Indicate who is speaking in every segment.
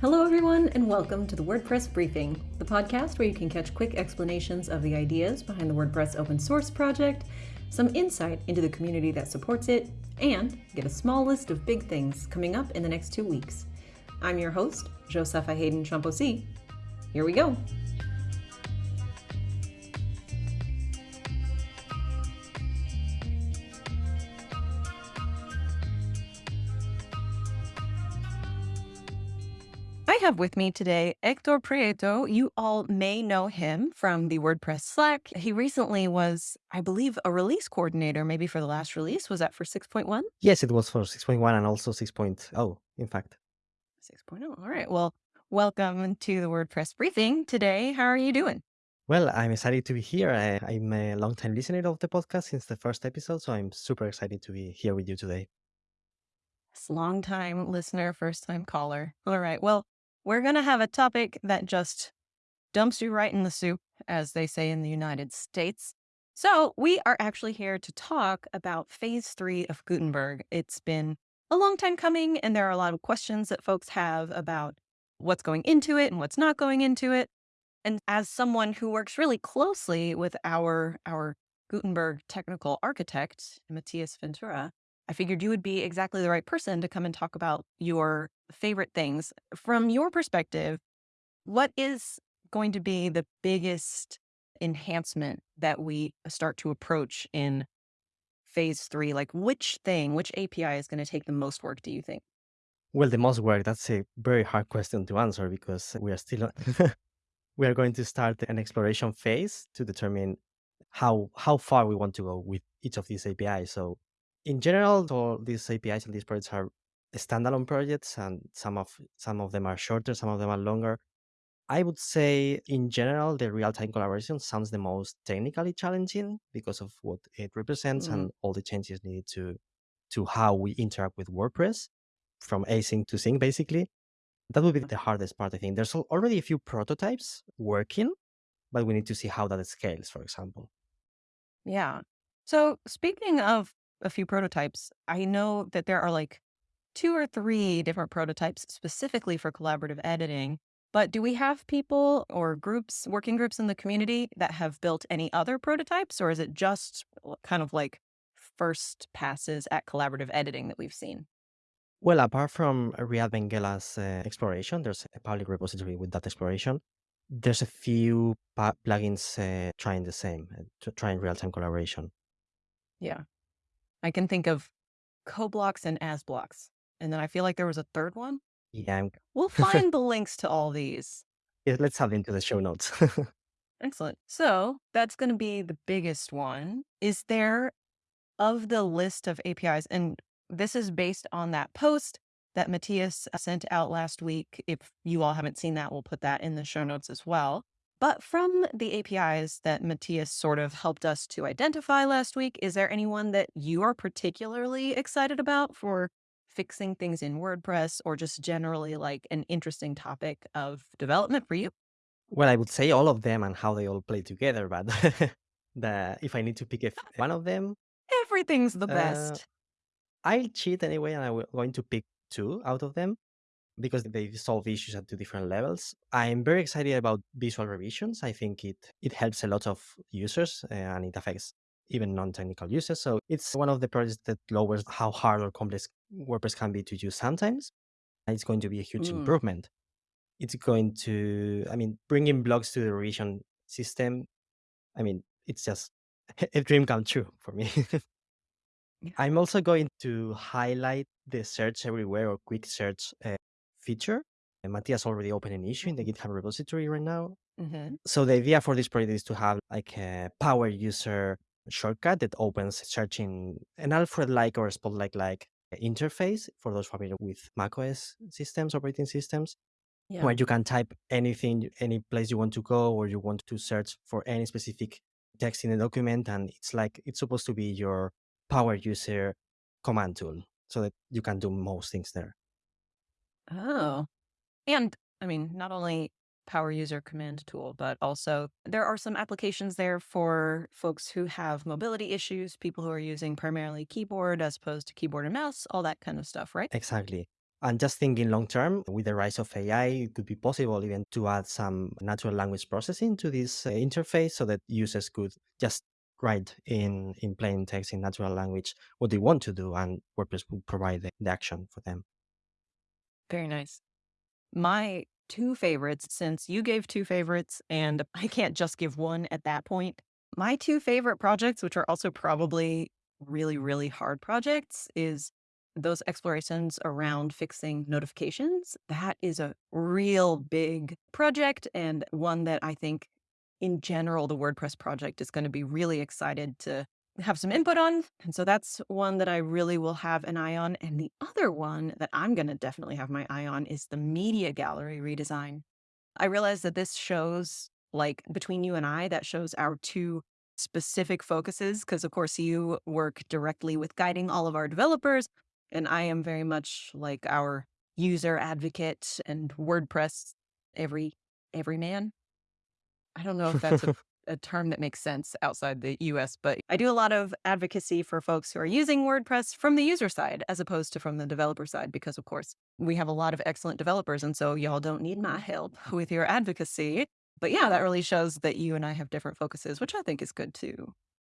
Speaker 1: Hello, everyone, and welcome to the WordPress Briefing, the podcast where you can catch quick explanations of the ideas behind the WordPress open source project, some insight into the community that supports it, and get a small list of big things coming up in the next two weeks. I'm your host, Josepha Haden Chomphosy. Here we go. I have with me today Hector Prieto. You all may know him from the WordPress Slack. He recently was, I believe, a release coordinator, maybe for the last release. Was that for 6.1?
Speaker 2: Yes, it was for 6.1 and also 6.0, in fact.
Speaker 1: 6.0. All right. Well, welcome to the WordPress briefing today. How are you doing?
Speaker 2: Well, I'm excited to be here. I, am a long-time listener of the podcast since the first episode, so I'm super excited to be here with you today.
Speaker 1: Long time listener, first time caller. All right. Well, we're going to have a topic that just dumps you right in the soup, as they say in the United States. So, we are actually here to talk about phase three of Gutenberg. It's been a long time coming, and there are a lot of questions that folks have about what's going into it and what's not going into it. And as someone who works really closely with our our Gutenberg technical architect, Matías Ventura, I figured you would be exactly the right person to come and talk about your favorite things. From your perspective, what is going to be the biggest enhancement that we start to approach in phase three? Like, which thing, which API is going to take the most work, do you think?
Speaker 2: Well, the most work, that's a very hard question to answer because we are still, we are going to start an exploration phase to determine how, how far we want to go with each of these APIs. So in general, all these APIs and these projects are standalone projects, and some of some of them are shorter, some of them are longer. I would say, in general, the real-time collaboration sounds the most technically challenging because of what it represents mm. and all the changes needed to to how we interact with WordPress from async to sync, basically. That would be the hardest part, I think. There's already a few prototypes working, but we need to see how that scales, for example.
Speaker 1: Yeah. So speaking of a few prototypes. I know that there are like two or three different prototypes specifically for collaborative editing. But do we have people or groups, working groups in the community that have built any other prototypes, or is it just kind of like first passes at collaborative editing that we've seen?
Speaker 2: Well, apart from Riad Benguella's uh, exploration, there's a public repository with that exploration. There's a few plugins uh, trying the same, uh, trying real-time collaboration.
Speaker 1: Yeah. I can think of CoBlocks and AsBlocks. And then I feel like there was a third one.
Speaker 2: Yeah.
Speaker 1: We'll find the links to all these.
Speaker 2: Yeah, let's have into the show notes.
Speaker 1: Excellent. So that's going to be the biggest one. Is there, of the list of APIs, and this is based on that post that Matías sent out last week. If you all haven't seen that, we'll put that in the show notes as well. But from the APIs that Matías sort of helped us to identify last week, is there anyone that you are particularly excited about for fixing things in WordPress or just generally like an interesting topic of development for you?
Speaker 2: Well, I would say all of them and how they all play together, but the, if I need to pick one of them,
Speaker 1: everything's the best. Uh,
Speaker 2: I'll cheat anyway, and I'm going to pick two out of them because they solve issues at two different levels. I'm very excited about visual revisions. I think it it helps a lot of users uh, and it affects even non-technical users. So it's one of the projects that lowers how hard or complex WordPress can be to use sometimes. And It's going to be a huge mm. improvement. It's going to, I mean, bringing blocks to the revision system. I mean, it's just a dream come true for me. I'm also going to highlight the search everywhere or quick search uh, feature. And Matías already opened an issue in the mm-hmm. GitHub repository right now. Mm-hmm. So the idea for this project is to have like a power user shortcut that opens searching an Alfred-like or Spotlight-like interface for those familiar with macOS systems, operating systems, yeah. where you can type anything, any place you want to go, or you want to search for any specific text in a document. And it's like, it's supposed to be your power user command tool so that you can do most things there.
Speaker 1: Oh. And I mean, not only power user command tool, but also there are some applications there for folks who have mobility issues, people who are using primarily keyboard as opposed to keyboard and mouse, all that kind of stuff, right?
Speaker 2: Exactly. And just thinking long term, with the rise of AI, it could be possible even to add some natural language processing to this uh, interface so that users could just write in, in plain text in natural language what they want to do, and WordPress would provide the, the action for them.
Speaker 1: Very nice. My two favorites, since you gave two favorites and I can't just give one at that point, my two favorite projects, which are also probably really, really hard projects, is those explorations around fixing notifications. That is a real big project and one that I think in general the WordPress project is going to be really excited to have some input on. And so that's one that I really will have an eye on. And the other one that I'm going to definitely have my eye on is the media gallery redesign. I realize that this shows, like between you and I, that shows our two specific focuses. Because, of course, you work directly with guiding all of our developers. And I am very much like our user advocate and WordPress every every man. I don't know if that's a a term that makes sense outside the US, but I do a lot of advocacy for folks who are using WordPress from the user side as opposed to from the developer side, because of course we have a lot of excellent developers. And so y'all don't need my help with your advocacy. But yeah, that really shows that you and I have different focuses, which I think is good too.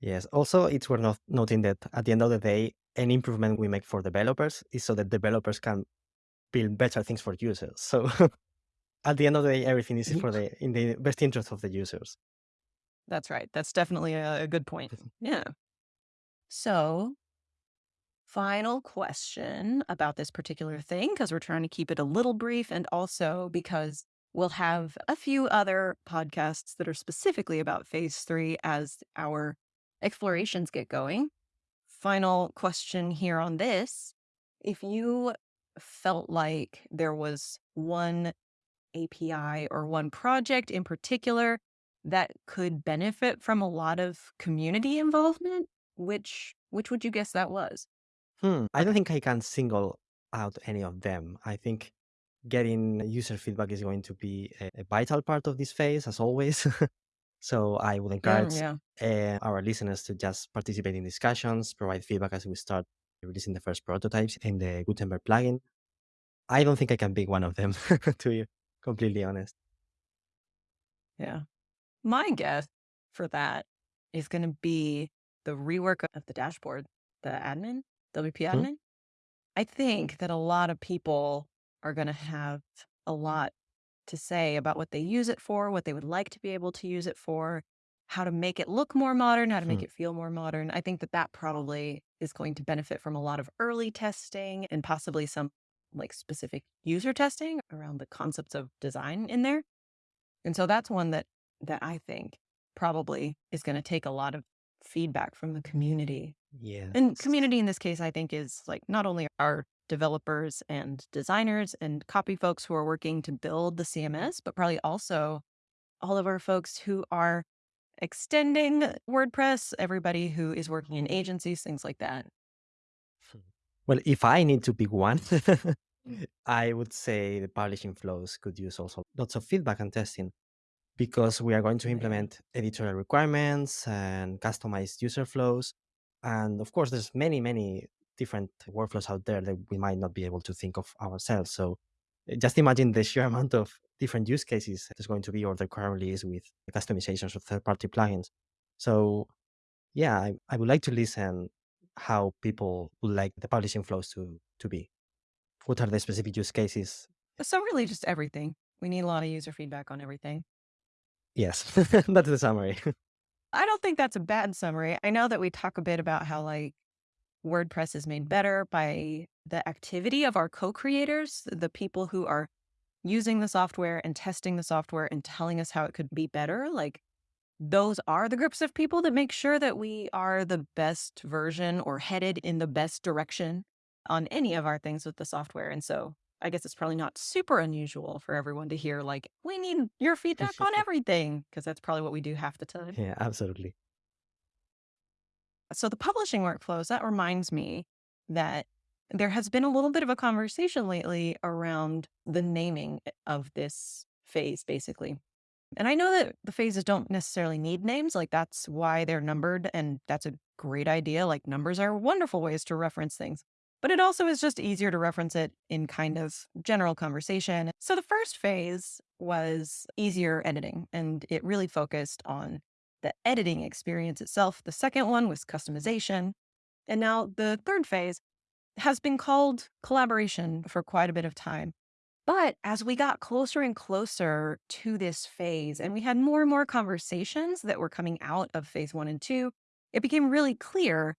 Speaker 2: Yes. Also, it's worth not- noting that at the end of the day, any improvement we make for developers is so that developers can build better things for users. So at the end of the day, everything is for the in the best interest of the users.
Speaker 1: That's right. That's definitely a, a good point. Yeah. So, final question about this particular thing, because we're trying to keep it a little brief and also because we'll have a few other podcasts that are specifically about phase three as our explorations get going. Final question here on this. If you felt like there was one API or one project in particular that could benefit from a lot of community involvement, which which would you guess that was?
Speaker 2: Hmm. I don't think I can single out any of them. I think getting user feedback is going to be a, a vital part of this phase, as always. so I would encourage
Speaker 1: yeah.
Speaker 2: uh, our listeners to just participate in discussions, provide feedback as we start releasing the first prototypes in the Gutenberg plugin. I don't think I can pick one of them, to be completely honest.
Speaker 1: Yeah. My guess for that is going to be the rework of the dashboard, the admin, WP
Speaker 2: Hmm?
Speaker 1: admin. I think that a lot of people are going to have a lot to say about what they use it for, what they would like to be able to use it for, how to make it look more modern, how to make
Speaker 2: Hmm.
Speaker 1: it feel more modern. I think that that probably is going to benefit from a lot of early testing and possibly some like specific user testing around the concepts of design in there. And so that's one that that I think probably is going to take a lot of feedback from the community. Yeah.
Speaker 2: And
Speaker 1: community in this case, I think, is like not only our developers and designers and copy folks who are working to build the CMS, but probably also all of our folks who are extending WordPress, everybody who is working in mm-hmm. agencies, things like that. Hmm.
Speaker 2: Well, if I need to pick one, mm. I would say the publishing flows could use also lots of feedback and testing because we are going to implement editorial requirements and customized user flows. And of course, there's many, many different workflows out there that we might not be able to think of ourselves. So uh, just imagine the sheer amount of different use cases there's going to be or there currently is with the customizations of third-party plugins. So yeah, I, I would like to listen how people would like the publishing flows to to be. What are the specific use cases?
Speaker 1: So, really, just everything. We need a lot of user feedback on everything.
Speaker 2: Yes, that's the summary.
Speaker 1: I don't think that's a bad summary. I know that we talk a bit about how, like, WordPress is made better by the activity of our co creators, the people who are using the software and testing the software and telling us how it could be better. Like, those are the groups of people that make sure that we are the best version or headed in the best direction on any of our things with the software. And so I guess it's probably not super unusual for everyone to hear, like, we need your feedback on everything, because that's probably what we do half the time.
Speaker 2: yeah, absolutely.
Speaker 1: So the publishing workflows, that reminds me that there has been a little bit of a conversation lately around the naming eh, of this phase, basically. And I know that the phases don't necessarily need names, like that's why they're numbered, and that's a great idea. Like numbers are wonderful ways to reference things. But it also is just easier to reference it in kind of general conversation. So the first phase was easier editing, and it really focused on the editing experience itself. The second one was customization. And now the third phase has been called collaboration for quite a bit of time. But as we got closer and closer to this phase, and we had more and more conversations that were coming out of phase one and two, it became really clear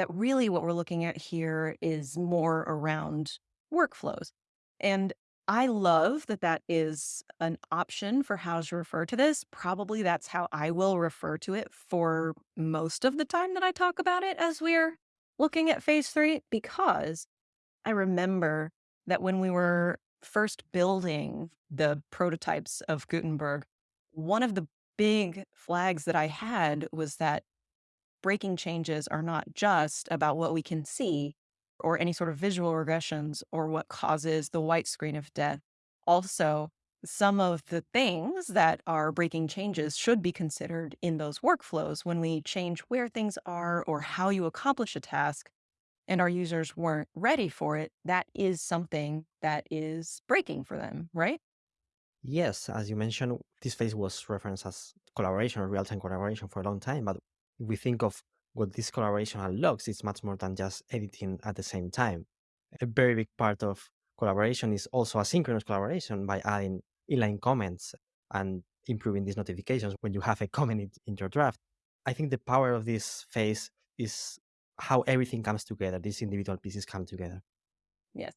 Speaker 1: that really what we're looking at here is more around workflows. And I love that that is an option for how to refer to this. Probably that's how I will refer to it for most of the time that I talk about it as we're looking at phase three, because I remember that when we were first building the prototypes of Gutenberg, one of the big flags that I had was that breaking changes are not just about what we can see or any sort of visual regressions or what causes the white screen of death. Also, some of the things that are breaking changes should be considered in those workflows when we change where things are or how you accomplish a task and our users weren't ready for it, that is something that is breaking for them, right?
Speaker 2: Yes, as you mentioned, this phase was referenced as collaboration or real-time collaboration for a long time, but if we think of what this collaboration unlocks, it's much more than just editing at the same time. A very big part of collaboration is also asynchronous collaboration by adding inline comments and improving these notifications when you have a comment in, in your draft. I think the power of this phase is how everything comes together, these individual pieces come together.
Speaker 1: Yes.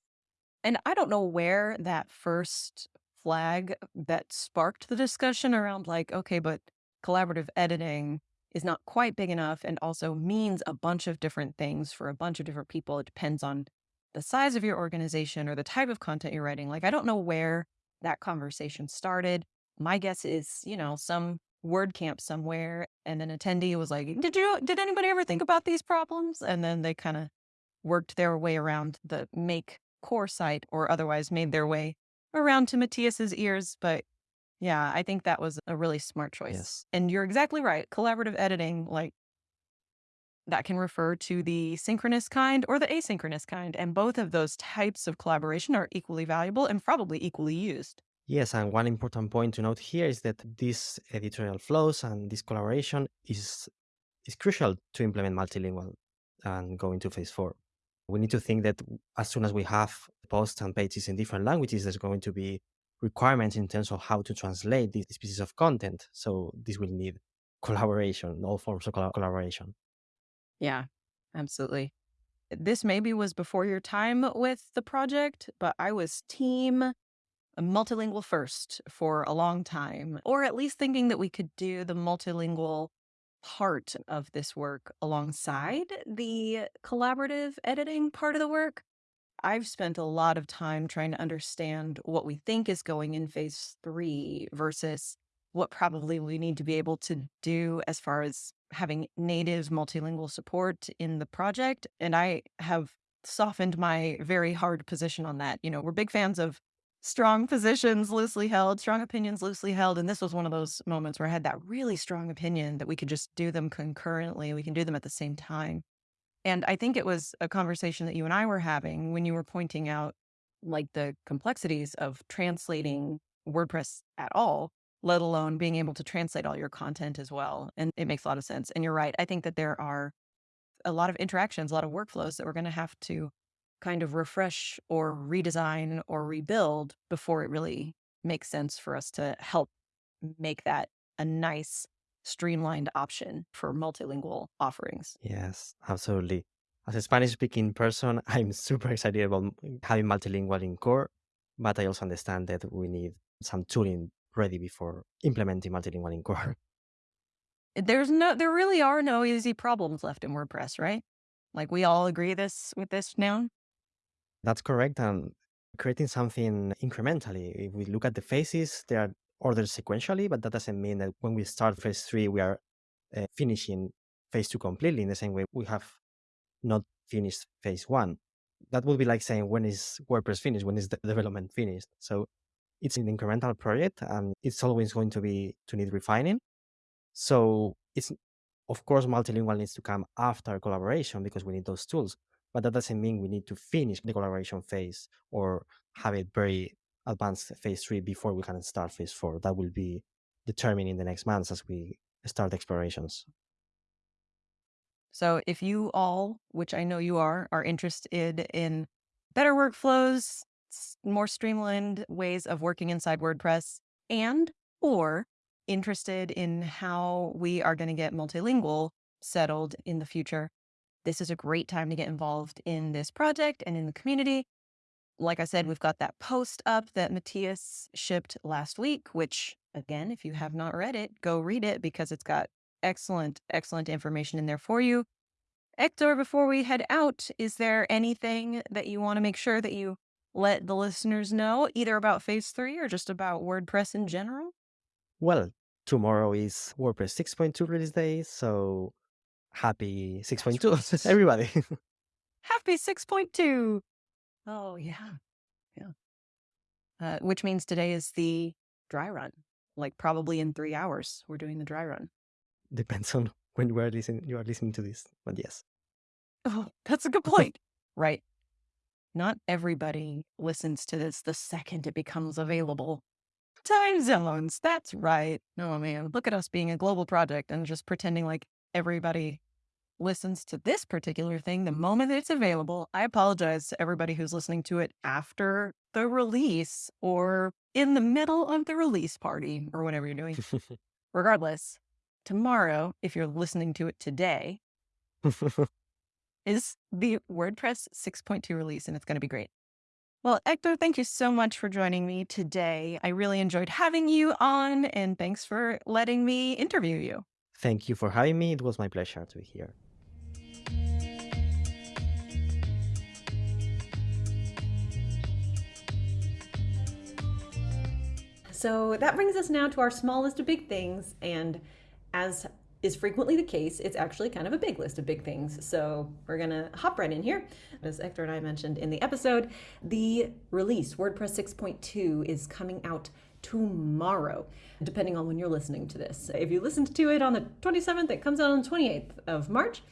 Speaker 1: And I don't know where that first flag that sparked the discussion around like, okay, but collaborative editing is not quite big enough and also means a bunch of different things for a bunch of different people. It depends on the size of your organization or the type of content you're writing. Like, I don't know where that conversation started. My guess is, you know, some WordCamp somewhere and an attendee was like, "Did you did anybody ever think about these problems?" And then they kind of worked their way around the make core site or otherwise made their way around to Matías's ears, but yeah, I think that was a really smart choice.
Speaker 2: Yes.
Speaker 1: And you're exactly right. Collaborative editing, like that can refer to the synchronous kind or the asynchronous kind. And both of those types of collaboration are equally valuable and probably equally used.
Speaker 2: Yes, and one important point to note here is that these editorial flows and this collaboration is is crucial to implement multilingual and go into phase four. We need to think that as soon as we have posts and pages in different languages, there's going to be requirements in terms of how to translate these, pieces of content. So this will need collaboration, all forms of collaboration.
Speaker 1: Yeah, absolutely. This maybe was before your time with the project, but I was team uh, multilingual first for a long time, or at least thinking that we could do the multilingual part of this work alongside the collaborative editing part of the work. I've spent a lot of time trying to understand what we think is going in phase three versus what probably we need to be able to do as far as having native multilingual support in the project. And I have softened my very hard position on that. You know, we're big fans of strong positions loosely held, strong opinions loosely held. And this was one of those moments where I had that really strong opinion that we could just do them concurrently. We can do them at the same time. And I think it was a conversation that you and I were having when you were pointing out like the complexities of translating WordPress at all, let alone being able to translate all your content as well. And it makes a lot of sense. And you're right. I think that there are a lot of interactions, a lot of workflows that we're going to have to kind of refresh or redesign or rebuild before it really makes sense for us to help make that a nice streamlined option for multilingual offerings.
Speaker 2: Yes, absolutely. As a Spanish speaking person, I'm super excited about mm, having multilingual in core, but I also understand that we need some tooling ready before implementing multilingual in core.
Speaker 1: Eh, there's no there really are no easy problems left in WordPress, right? Like we all agree this with this now?
Speaker 2: That's correct. And creating something incrementally. If we look at the phases, there are ordered sequentially, but that doesn't mean that when we start phase three, we are uh, finishing phase two completely in the same way we have not finished phase one. That would be like saying, when is WordPress finished? When is the development finished? So it's an incremental project and it's always going to be to need refining. So it's, of course, multilingual needs to come after collaboration because we need those tools. but that doesn't mean we need to finish the collaboration phase or have it very advanced phase three before we can start phase four. That will be determined in the next months as we start explorations.
Speaker 1: So if you all, which I know you are, are interested in better workflows, more streamlined ways of working inside WordPress, and or interested in how we are going to get multilingual settled in the future, this is a great time to get involved in this project and in the community. Like I said, we've got that post up that Matías shipped last week, which, again, if you have not read it, go read it because it's got excellent, excellent information in there for you. Hector, before we head out, is there anything that you want to make sure that you let the listeners know, either about phase three or just about WordPress in general?
Speaker 2: Well, tomorrow is WordPress 6.2 release day, so happy 6.2, right. everybody.
Speaker 1: happy 6.2. Oh, yeah. Yeah. Uh, which means today is the dry run. Like probably in three hours, we're doing the dry run.
Speaker 2: Depends on when you are listening. You are listening to this, but yes.
Speaker 1: Oh, that's a good point. right. Not everybody listens to this the second it becomes available. Time zones. That's right. No, man. Look at us being a global project and just pretending like everybody listens to this particular thing the mm-hmm. moment it's available. I apologize to everybody who's listening to it after the release or in the middle of the release party or whatever you're doing. Regardless, tomorrow, if you're listening to it today, is the WordPress 6.2 release, and it's going to be great. Well, Hector, thank you so much for joining me today. I really enjoyed having you on, and thanks for letting me interview you.
Speaker 2: Thank you for having me. It was my pleasure to be here.
Speaker 1: So that brings us now to our small list of big things. And as is frequently the case, it's actually kind of a big list of big things. So we're going to hop right in here. As Hector and I mentioned in the episode, the release, WordPress 6.2, is coming out tomorrow, depending on when you're listening to this. If you listened to it on the 27th, it comes out on the 28th of March.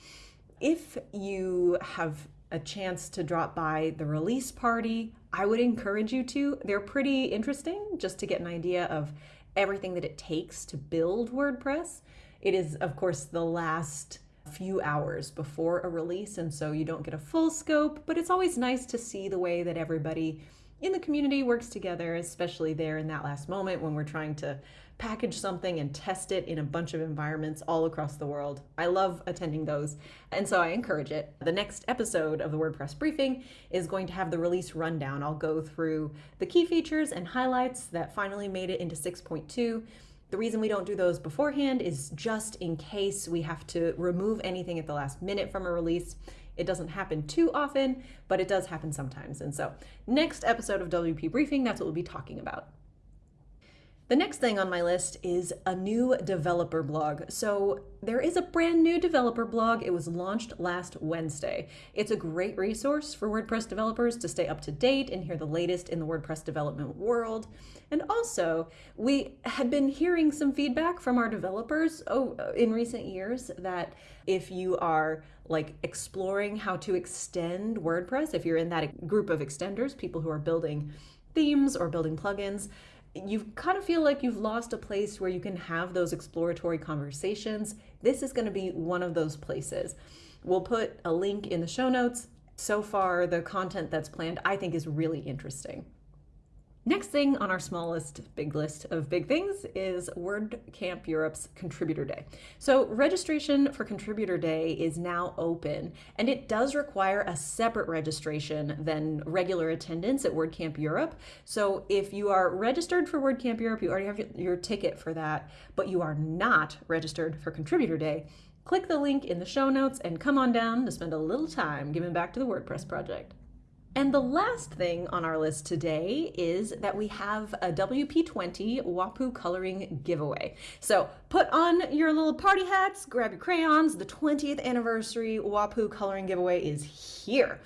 Speaker 1: If you have a chance to drop by the release party, I would encourage you to. They're pretty interesting just to get an idea of everything that it takes to build WordPress. It is, of course, the last few hours before a release, and so you don't get a full scope, but it's always nice to see the way that everybody in the community works together, especially there in that last moment when we're trying to package something and test it in a bunch of environments all across the world. I love attending those, and so I encourage it. The next episode of the WordPress briefing is going to have the release rundown. I'll go through the key features and highlights that finally made it into 6.2 the reason we don't do those beforehand is just in case we have to remove anything at the last minute from a release. It doesn't happen too often, but it does happen sometimes. And so, next episode of WP Briefing, that's what we'll be talking about. The next thing on my list is a new developer blog. So, there is a brand new developer blog. It was launched last Wednesday. It's a great resource for WordPress developers to stay up to date and hear the latest in the WordPress development world. And also, we had been hearing some feedback from our developers oh, in recent years that if you are like exploring how to extend WordPress, if you're in that group of extenders, people who are building themes or building plugins, you kind of feel like you've lost a place where you can have those exploratory conversations. This is going to be one of those places. We'll put a link in the show notes. So far, the content that's planned I think is really interesting. Next thing on our smallest big list of big things is WordCamp Europe's Contributor Day. So registration for Contributor Day is now open, and it does require a separate registration than regular attendance at WordCamp Europe. So if you are registered for WordCamp Europe, you already have your ticket for that, but you are not registered for Contributor Day, click the link in the show notes and come on down to spend a little time giving back to the WordPress project. And the last thing on our list today is that we have a WP20 Wapu coloring giveaway. So put on your little party hats, grab your crayons. The 20th anniversary Wapu coloring giveaway is here.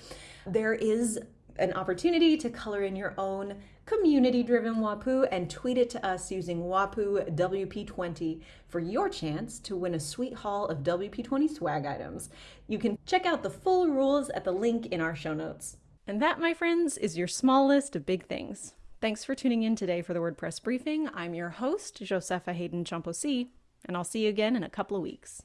Speaker 1: There is an opportunity to color in your own community driven WAPU and tweet it to us using WAPU WP20 for your chance to win a sweet haul of WP20 swag items. You can check out the full rules at the link in our show notes. And that, my friends, is your small list of big things. Thanks for tuning in today for the WordPress briefing. I'm your host, Josepha Haden Chomphosy, and I'll see you again in a couple of weeks.